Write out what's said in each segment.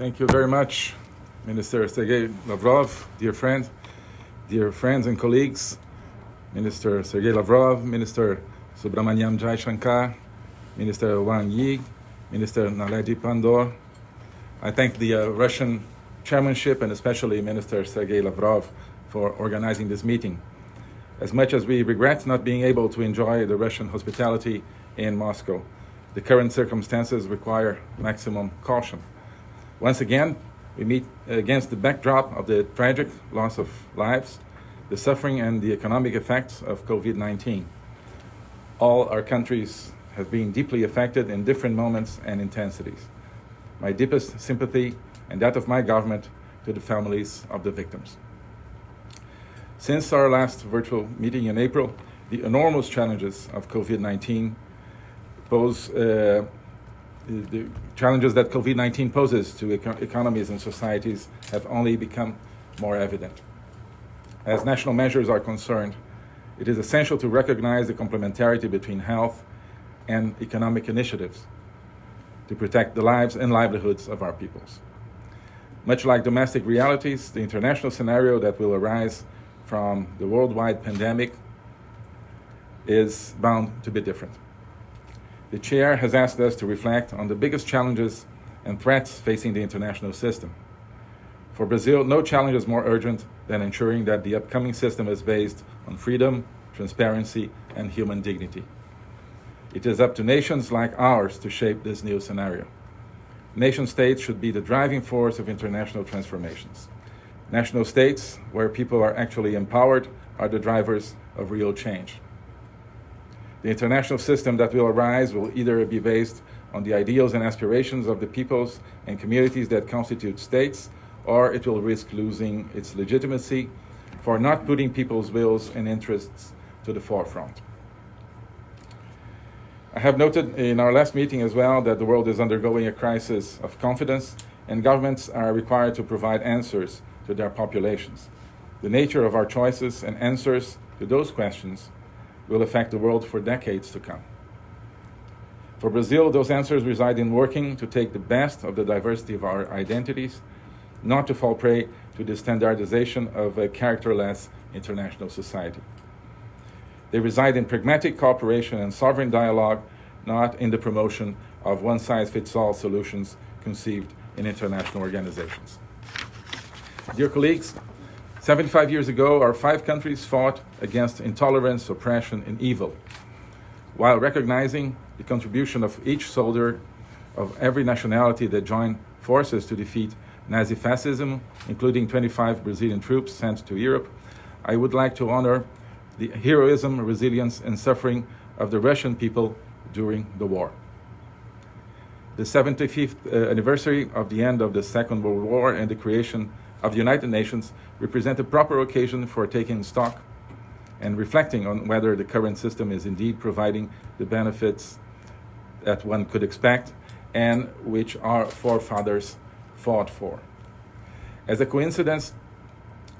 Thank you very much, Minister Sergei Lavrov, dear friend, dear friends and colleagues, Minister Sergei Lavrov, Minister Subramaniam Jaishankar, Minister Wang Yi, Minister Naledi Pandor. I thank the uh, Russian chairmanship and especially Minister Sergei Lavrov for organizing this meeting. As much as we regret not being able to enjoy the Russian hospitality in Moscow, the current circumstances require maximum caution. Once again, we meet against the backdrop of the tragic loss of lives, the suffering and the economic effects of COVID-19. All our countries have been deeply affected in different moments and intensities. My deepest sympathy and that of my government to the families of the victims. Since our last virtual meeting in April, the enormous challenges of COVID-19 pose uh, the challenges that COVID-19 poses to eco economies and societies have only become more evident. As national measures are concerned, it is essential to recognize the complementarity between health and economic initiatives to protect the lives and livelihoods of our peoples. Much like domestic realities, the international scenario that will arise from the worldwide pandemic is bound to be different the chair has asked us to reflect on the biggest challenges and threats facing the international system. For Brazil, no challenge is more urgent than ensuring that the upcoming system is based on freedom, transparency, and human dignity. It is up to nations like ours to shape this new scenario. Nation states should be the driving force of international transformations. National states, where people are actually empowered, are the drivers of real change. The international system that will arise will either be based on the ideals and aspirations of the peoples and communities that constitute states, or it will risk losing its legitimacy for not putting people's wills and interests to the forefront. I have noted in our last meeting as well that the world is undergoing a crisis of confidence and governments are required to provide answers to their populations. The nature of our choices and answers to those questions will affect the world for decades to come. For Brazil, those answers reside in working to take the best of the diversity of our identities, not to fall prey to the standardization of a characterless international society. They reside in pragmatic cooperation and sovereign dialogue, not in the promotion of one-size-fits-all solutions conceived in international organizations. Dear colleagues, 75 years ago, our five countries fought against intolerance, oppression, and evil, while recognizing the contribution of each soldier of every nationality that joined forces to defeat Nazi fascism, including 25 Brazilian troops sent to Europe, I would like to honor the heroism, resilience, and suffering of the Russian people during the war. The 75th uh, anniversary of the end of the Second World War and the creation of the United Nations represent a proper occasion for taking stock and reflecting on whether the current system is indeed providing the benefits that one could expect and which our forefathers fought for. As a coincidence,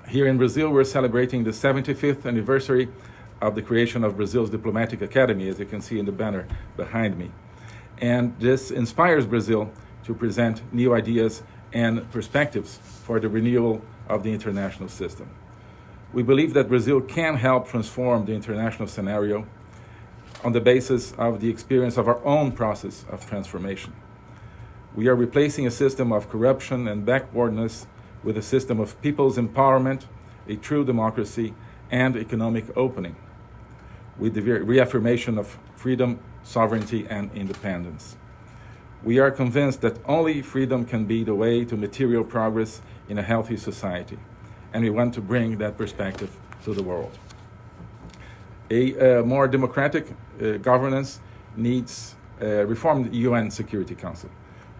here in Brazil, we're celebrating the 75th anniversary of the creation of Brazil's Diplomatic Academy, as you can see in the banner behind me. And this inspires Brazil to present new ideas and perspectives for the renewal of the international system. We believe that Brazil can help transform the international scenario on the basis of the experience of our own process of transformation. We are replacing a system of corruption and backwardness with a system of people's empowerment, a true democracy, and economic opening, with the reaffirmation of freedom, sovereignty, and independence. We are convinced that only freedom can be the way to material progress in a healthy society, and we want to bring that perspective to the world. A uh, more democratic uh, governance needs a reformed UN Security Council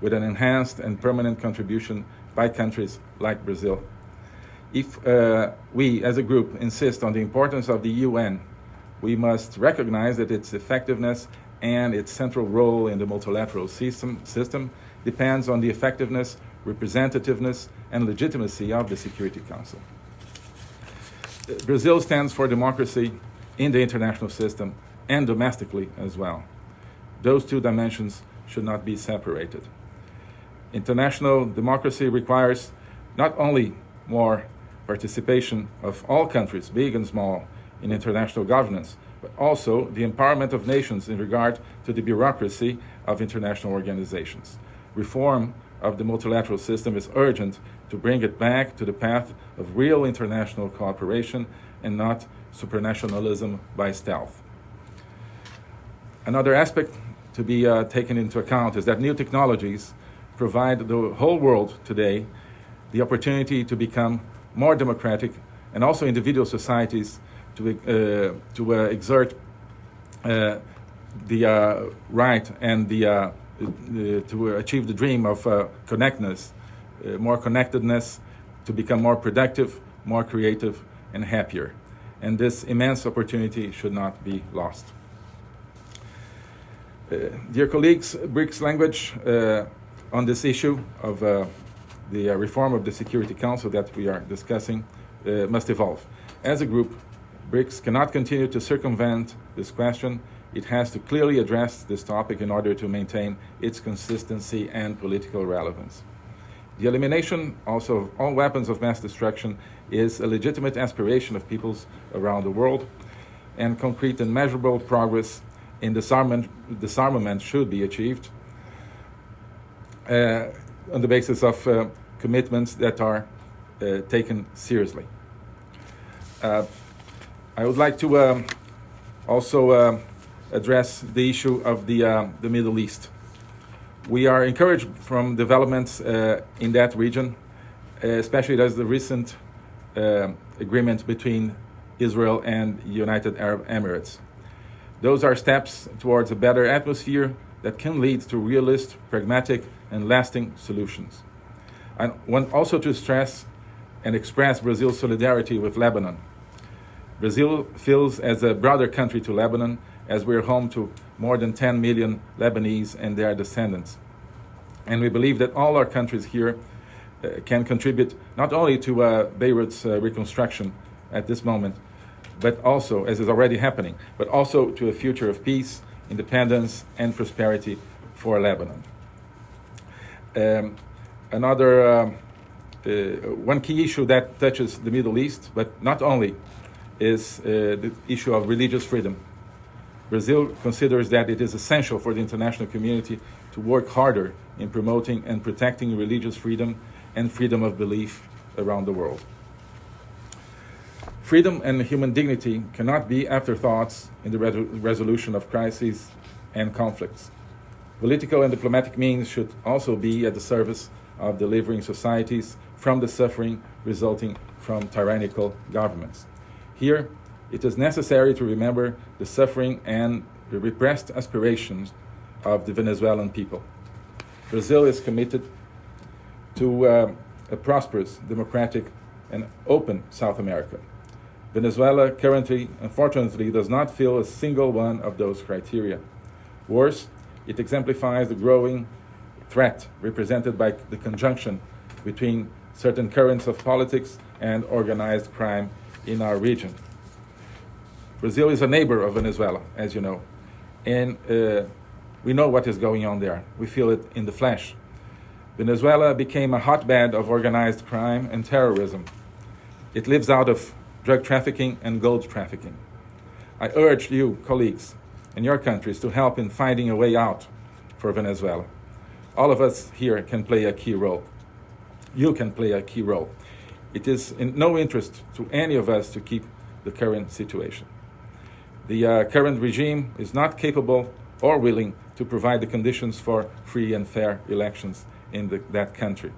with an enhanced and permanent contribution by countries like Brazil. If uh, we, as a group, insist on the importance of the UN, we must recognize that its effectiveness and its central role in the multilateral system, system depends on the effectiveness, representativeness, and legitimacy of the Security Council. Brazil stands for democracy in the international system and domestically as well. Those two dimensions should not be separated. International democracy requires not only more participation of all countries, big and small, in international governance, but also the empowerment of nations in regard to the bureaucracy of international organizations. Reform of the multilateral system is urgent to bring it back to the path of real international cooperation and not supranationalism by stealth. Another aspect to be uh, taken into account is that new technologies provide the whole world today the opportunity to become more democratic and also individual societies to, uh, to uh, exert uh, the uh, right and the, uh, to achieve the dream of connectedness, more connectedness, to become more productive, more creative, and happier. And this immense opportunity should not be lost. Uh, dear colleagues, BRICS language uh, on this issue of uh, the reform of the Security Council that we are discussing must evolve. As a group, BRICS cannot continue to circumvent this question. It has to clearly address this topic in order to maintain its consistency and political relevance. The elimination also of all weapons of mass destruction is a legitimate aspiration of peoples around the world, and concrete and measurable progress in disarmament, disarmament should be achieved uh, on the basis of uh, commitments that are uh, taken seriously. Uh, I would like to um, also uh, address the issue of the, uh, the Middle East. We are encouraged from developments uh, in that region, especially as the recent uh, agreement between Israel and United Arab Emirates. Those are steps towards a better atmosphere that can lead to realist, pragmatic, and lasting solutions. I want also to stress and express Brazil's solidarity with Lebanon Brazil feels as a brother country to Lebanon, as we're home to more than 10 million Lebanese and their descendants. And we believe that all our countries here uh, can contribute not only to uh, Beirut's uh, reconstruction at this moment, but also, as is already happening, but also to a future of peace, independence, and prosperity for Lebanon. Um, another um, uh, one key issue that touches the Middle East, but not only is uh, the issue of religious freedom. Brazil considers that it is essential for the international community to work harder in promoting and protecting religious freedom and freedom of belief around the world. Freedom and human dignity cannot be afterthoughts in the re resolution of crises and conflicts. Political and diplomatic means should also be at the service of delivering societies from the suffering resulting from tyrannical governments. Here, it is necessary to remember the suffering and the repressed aspirations of the Venezuelan people. Brazil is committed to uh, a prosperous, democratic, and open South America. Venezuela currently, unfortunately, does not fill a single one of those criteria. Worse, it exemplifies the growing threat represented by the conjunction between certain currents of politics and organized crime in our region. Brazil is a neighbor of Venezuela, as you know, and uh, we know what is going on there. We feel it in the flesh. Venezuela became a hotbed of organized crime and terrorism. It lives out of drug trafficking and gold trafficking. I urge you, colleagues, in your countries to help in finding a way out for Venezuela. All of us here can play a key role. You can play a key role. It is in no interest to any of us to keep the current situation. The uh, current regime is not capable or willing to provide the conditions for free and fair elections in the, that country.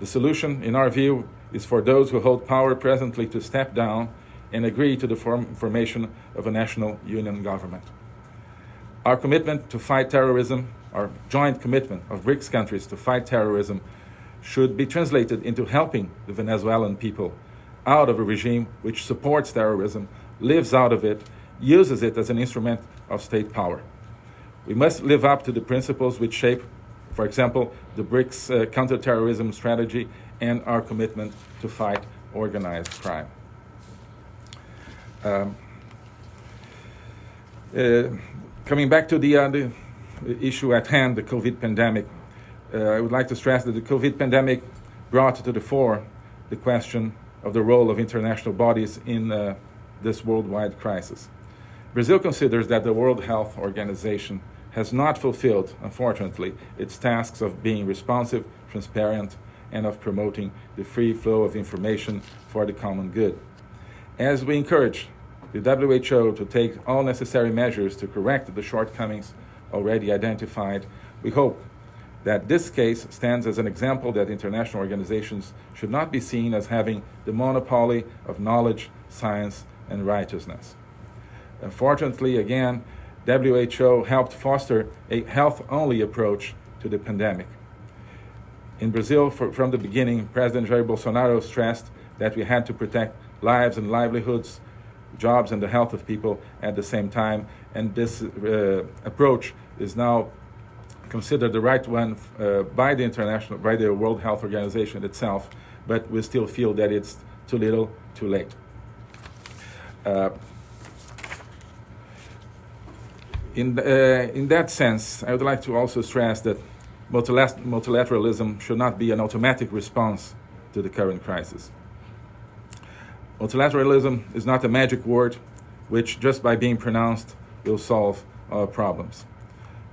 The solution, in our view, is for those who hold power presently to step down and agree to the form, formation of a national union government. Our commitment to fight terrorism, our joint commitment of BRICS countries to fight terrorism, should be translated into helping the Venezuelan people out of a regime which supports terrorism, lives out of it, uses it as an instrument of state power. We must live up to the principles which shape, for example, the BRICS uh, counterterrorism strategy and our commitment to fight organized crime. Um, uh, coming back to the, uh, the, issue at hand, the COVID pandemic, uh, I would like to stress that the COVID pandemic brought to the fore the question of the role of international bodies in uh, this worldwide crisis. Brazil considers that the World Health Organization has not fulfilled, unfortunately, its tasks of being responsive, transparent, and of promoting the free flow of information for the common good. As we encourage the WHO to take all necessary measures to correct the shortcomings already identified, we hope that this case stands as an example that international organizations should not be seen as having the monopoly of knowledge, science, and righteousness. Unfortunately, again, WHO helped foster a health only approach to the pandemic. In Brazil, for, from the beginning, President Jair Bolsonaro stressed that we had to protect lives and livelihoods, jobs, and the health of people at the same time. And this uh, approach is now considered the right one uh, by the international, by the World Health Organization itself, but we still feel that it's too little, too late. Uh, in, uh, in that sense, I would like to also stress that multilateralism should not be an automatic response to the current crisis. Multilateralism is not a magic word which, just by being pronounced, will solve our problems.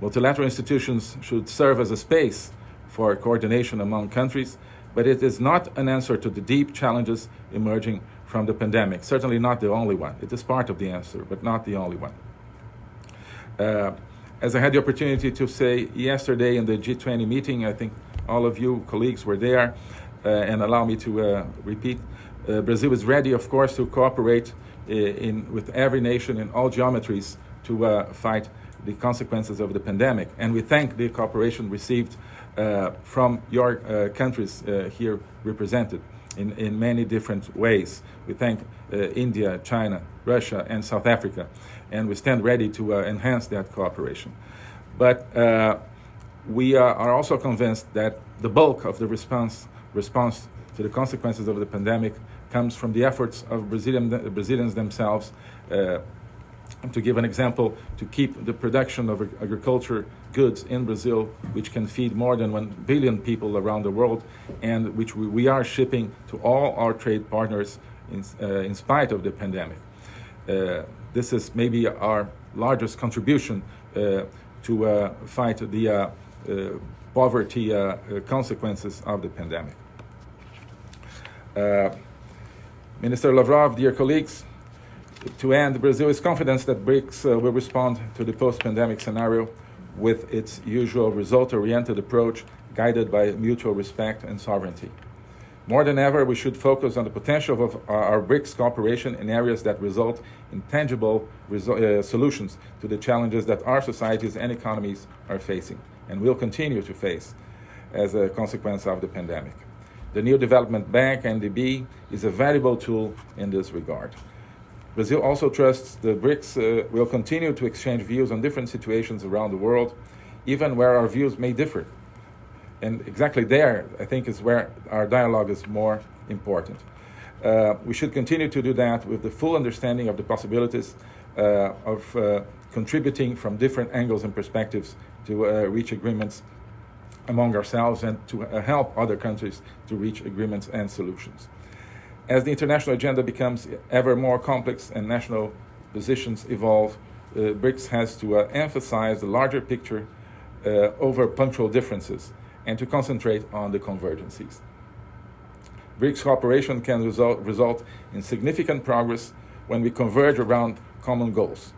Multilateral institutions should serve as a space for coordination among countries, but it is not an answer to the deep challenges emerging from the pandemic. Certainly not the only one. It is part of the answer, but not the only one. Uh, as I had the opportunity to say yesterday in the G20 meeting, I think all of you colleagues were there, uh, and allow me to uh, repeat, uh, Brazil is ready, of course, to cooperate uh, in, with every nation in all geometries to uh, fight the consequences of the pandemic. And we thank the cooperation received from your countries here represented in, in many different ways. We thank uh, India, China, Russia, and South Africa, and we stand ready to uh, enhance that cooperation. But uh, we are also convinced that the bulk of the response, response to the consequences of the pandemic comes from the efforts of Brazilian, Brazilians themselves uh, to give an example, to keep the production of agriculture goods in Brazil, which can feed more than 1 billion people around the world, and which we, are shipping to all our trade partners in, uh, in spite of the pandemic. Uh, this is maybe our largest contribution uh, to uh, fight the uh, uh, poverty consequences of the pandemic. Minister Lavrov, dear colleagues, to end, Brazil is confident that BRICS uh, will respond to the post-pandemic scenario with its usual result-oriented approach guided by mutual respect and sovereignty. More than ever, we should focus on the potential of our BRICS cooperation in areas that result in tangible uh, solutions to the challenges that our societies and economies are facing and will continue to face as a consequence of the pandemic. The new development bank, NDB, is a valuable tool in this regard. Brazil also trusts the BRICS uh, will continue to exchange views on different situations around the world, even where our views may differ. And exactly there, I think, is where our dialogue is more important. Uh, we should continue to do that with the full understanding of the possibilities uh, of uh, contributing from different angles and perspectives to uh, reach agreements among ourselves and to uh, help other countries to reach agreements and solutions. As the international agenda becomes ever more complex and national positions evolve, uh, BRICS has to uh, emphasize the larger picture uh, over punctual differences and to concentrate on the convergencies. BRICS cooperation can result, result in significant progress when we converge around common goals.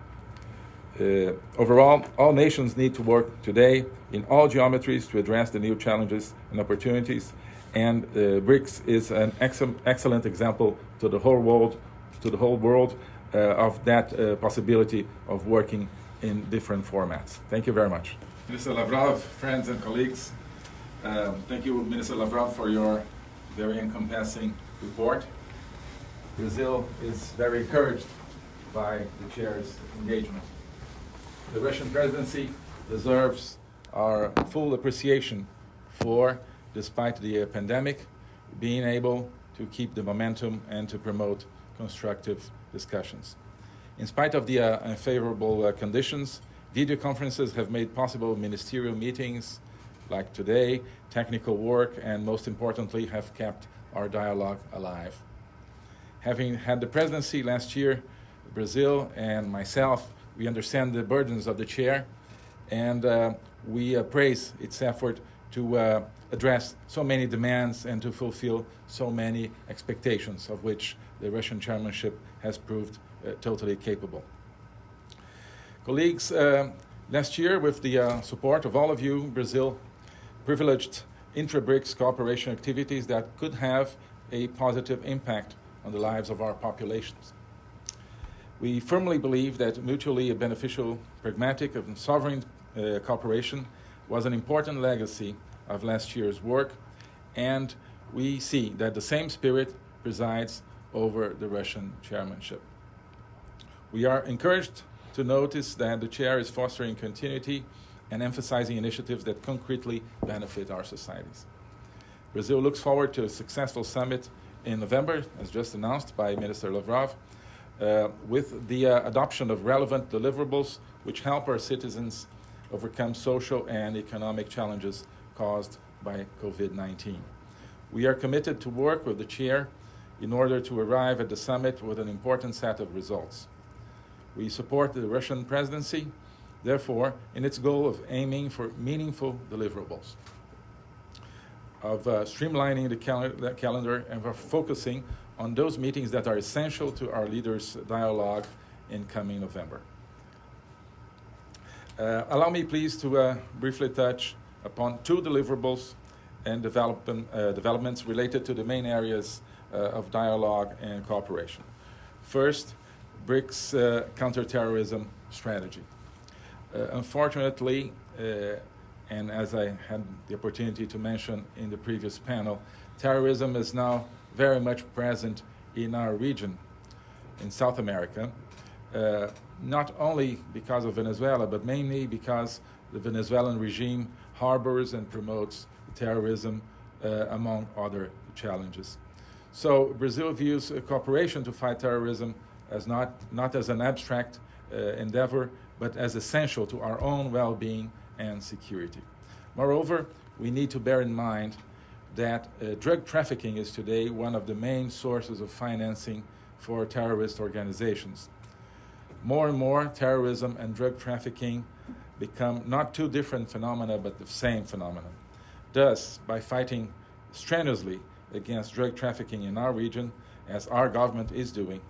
Uh, overall, all nations need to work today in all geometries to address the new challenges and opportunities and uh, BRICS is an ex excellent example to the whole world, to the whole world uh, of that uh, possibility of working in different formats. Thank you very much. Minister Lavrov, friends and colleagues, um, thank you, Minister Lavrov, for your very encompassing report. Brazil is very encouraged by the chair's engagement. The Russian presidency deserves our full appreciation for despite the uh, pandemic, being able to keep the momentum and to promote constructive discussions. In spite of the uh, unfavorable uh, conditions, video conferences have made possible ministerial meetings like today, technical work, and most importantly, have kept our dialogue alive. Having had the presidency last year, Brazil and myself, we understand the burdens of the chair, and uh, we uh, praise its effort to uh, address so many demands and to fulfill so many expectations of which the Russian chairmanship has proved uh, totally capable. Colleagues, uh, last year, with the uh, support of all of you, Brazil privileged intra-BRICS cooperation activities that could have a positive impact on the lives of our populations. We firmly believe that mutually beneficial, pragmatic, and sovereign uh, cooperation was an important legacy of last year's work, and we see that the same spirit presides over the Russian chairmanship. We are encouraged to notice that the chair is fostering continuity and emphasizing initiatives that concretely benefit our societies. Brazil looks forward to a successful summit in November, as just announced by Minister Lavrov, uh, with the uh, adoption of relevant deliverables which help our citizens overcome social and economic challenges caused by COVID 19. We are committed to work with the chair in order to arrive at the summit with an important set of results. We support the Russian presidency, therefore, in its goal of aiming for meaningful deliverables, of uh, streamlining the, cal the calendar, and of focusing on those meetings that are essential to our leaders' dialogue in coming November. Uh, allow me, please, to uh, briefly touch upon two deliverables and development, uh, developments related to the main areas uh, of dialogue and cooperation. First, BRICS uh, counterterrorism strategy. Uh, unfortunately, and as I had the opportunity to mention in the previous panel, terrorism is now very much present in our region, in South America, not only because of Venezuela, but mainly because the Venezuelan regime harbors and promotes terrorism, uh, among other challenges. So Brazil views cooperation to fight terrorism as not, not as an abstract uh, endeavor, but as essential to our own well-being and security. Moreover, we need to bear in mind that uh, drug trafficking is today one of the main sources of financing for terrorist organizations. More and more, terrorism and drug trafficking become not two different phenomena, but the same phenomenon. Thus, by fighting strenuously against drug trafficking in our region, as our government is doing,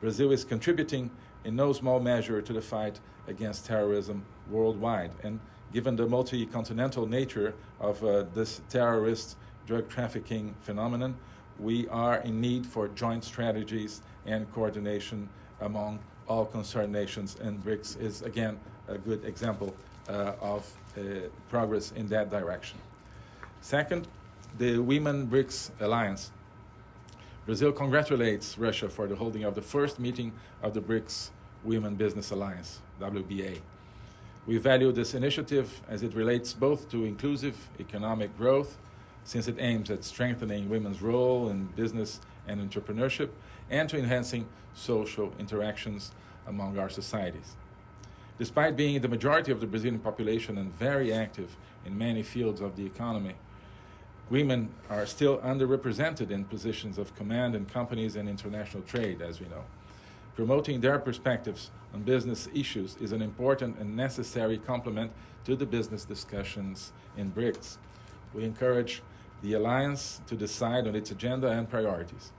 Brazil is contributing in no small measure to the fight against terrorism worldwide. And given the multi continental nature of uh, this terrorist drug trafficking phenomenon, we are in need for joint strategies and coordination among all concerned nations, and BRICS is again a good example uh, of uh, progress in that direction. Second, the Women BRICS Alliance. Brazil congratulates Russia for the holding of the first meeting of the BRICS Women Business Alliance, WBA. We value this initiative as it relates both to inclusive economic growth, since it aims at strengthening women's role in business and entrepreneurship, and to enhancing social interactions among our societies. Despite being the majority of the Brazilian population and very active in many fields of the economy, women are still underrepresented in positions of command in companies and international trade, as we know. Promoting their perspectives on business issues is an important and necessary complement to the business discussions in BRICS. We encourage the Alliance to decide on its agenda and priorities.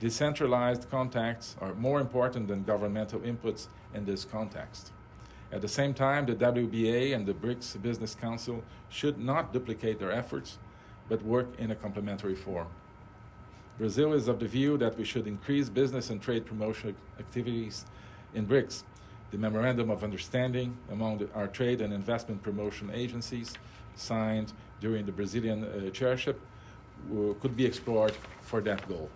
Decentralized contacts are more important than governmental inputs in this context. At the same time, the WBA and the BRICS Business Council should not duplicate their efforts, but work in a complementary form. Brazil is of the view that we should increase business and trade promotion activities in BRICS. The Memorandum of Understanding among the, our trade and investment promotion agencies, signed during the Brazilian uh, chairship, uh, could be explored for that goal.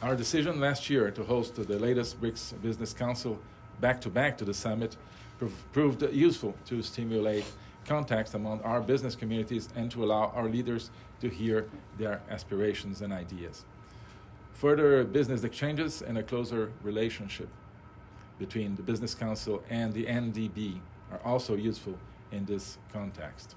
Our decision last year to host the latest BRICS Business Council back to back to the summit proved useful to stimulate contacts among our business communities and to allow our leaders to hear their aspirations and ideas. Further business exchanges and a closer relationship between the Business Council and the NDB are also useful in this context.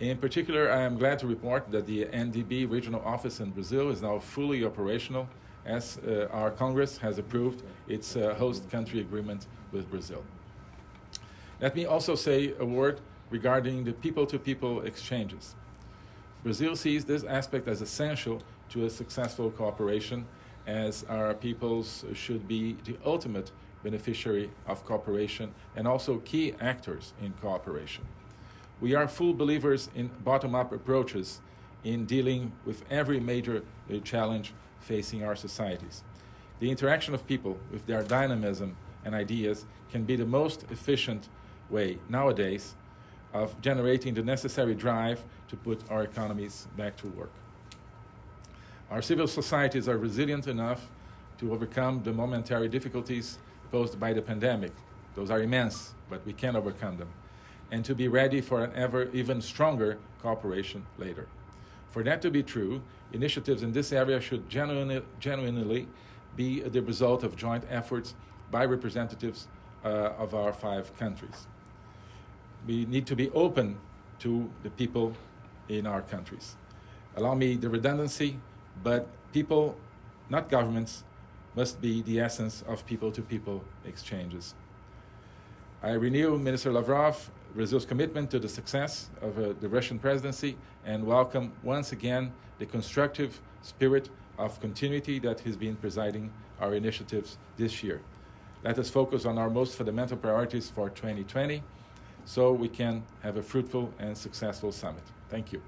In particular, I am glad to report that the NDB regional office in Brazil is now fully operational as uh, our Congress has approved its uh, host country agreement with Brazil. Let me also say a word regarding the people to people exchanges. Brazil sees this aspect as essential to a successful cooperation, as our peoples should be the ultimate beneficiary of cooperation and also key actors in cooperation. We are full believers in bottom up approaches in dealing with every major uh, challenge facing our societies. The interaction of people with their dynamism and ideas can be the most efficient way nowadays of generating the necessary drive to put our economies back to work. Our civil societies are resilient enough to overcome the momentary difficulties posed by the pandemic. Those are immense, but we can overcome them and to be ready for an ever even stronger cooperation later. For that to be true, initiatives in this area should genuinely, genuinely be the result of joint efforts by representatives uh, of our five countries. We need to be open to the people in our countries. Allow me the redundancy, but people, not governments, must be the essence of people to people exchanges. I renew Minister Lavrov Brazil's commitment to the success of uh, the Russian presidency and welcome once again the constructive spirit of continuity that has been presiding our initiatives this year. Let us focus on our most fundamental priorities for 2020 so we can have a fruitful and successful summit. Thank you.